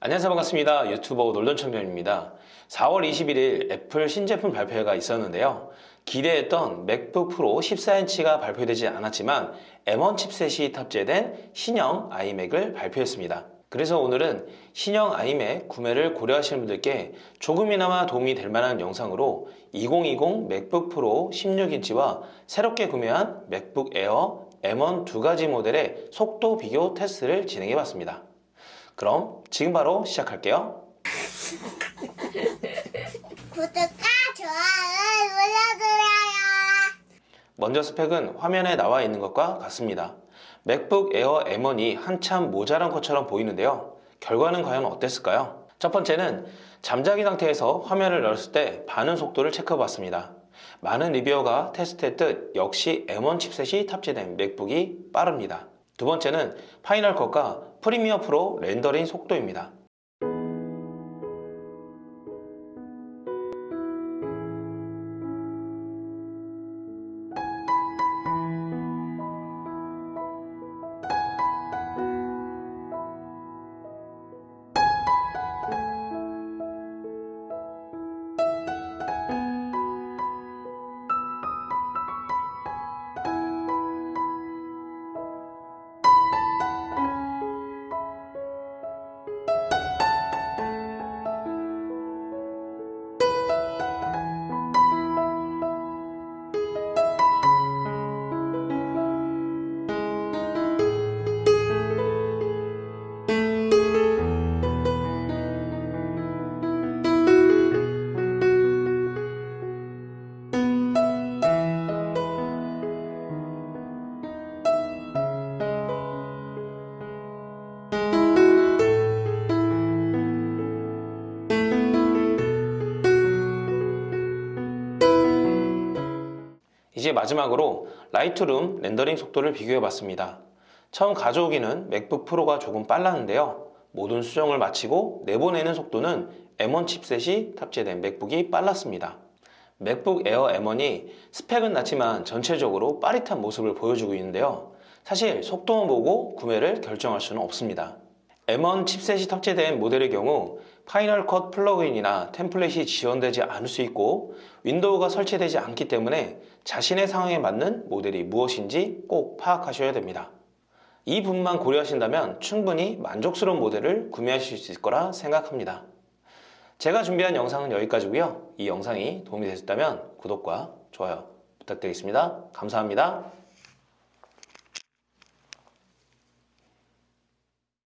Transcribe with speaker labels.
Speaker 1: 안녕하세요. 반갑습니다. 유튜버 놀던청년입니다. 4월 21일 애플 신제품 발표회가 있었는데요. 기대했던 맥북 프로 14인치가 발표되지 않았지만 M1 칩셋이 탑재된 신형 아이맥을 발표했습니다. 그래서 오늘은 신형 아이맥 구매를 고려하시는 분들께 조금이나마 도움이 될 만한 영상으로 2020 맥북 프로 16인치와 새롭게 구매한 맥북 에어 M1 두 가지 모델의 속도 비교 테스트를 진행해 봤습니다 그럼 지금 바로 시작할게요.
Speaker 2: 구독과 좋아요 눌러주세요.
Speaker 1: 먼저 스펙은 화면에 나와 있는 것과 같습니다. 맥북 에어 M1이 한참 모자란 것처럼 보이는데요. 결과는 과연 어땠을까요? 첫 번째는 잠자기 상태에서 화면을 열었을 때 반응 속도를 체크해 봤습니다. 많은 리뷰어가 테스트했듯 역시 M1 칩셋이 탑재된 맥북이 빠릅니다. 두 번째는 파이널 컷과 프리미어 프로 렌더링 속도입니다. 이제 마지막으로 라이트룸 렌더링 속도를 비교해 봤습니다. 처음 가져오기는 맥북 프로가 조금 빨랐는데요. 모든 수정을 마치고 내보내는 속도는 M1 칩셋이 탑재된 맥북이 빨랐습니다. 맥북 에어 M1이 스펙은 낮지만 전체적으로 빠릿한 모습을 보여주고 있는데요. 사실 속도만 보고 구매를 결정할 수는 없습니다. M1 칩셋이 탑재된 모델의 경우 파이널 컷 플러그인이나 템플릿이 지원되지 않을 수 있고 윈도우가 설치되지 않기 때문에 자신의 상황에 맞는 모델이 무엇인지 꼭 파악하셔야 됩니다. 이 부분만 고려하신다면 충분히 만족스러운 모델을 구매하실 수 있을 거라 생각합니다. 제가 준비한 영상은 여기까지고요. 이 영상이 도움이 되셨다면 구독과 좋아요 부탁드리겠습니다. 감사합니다.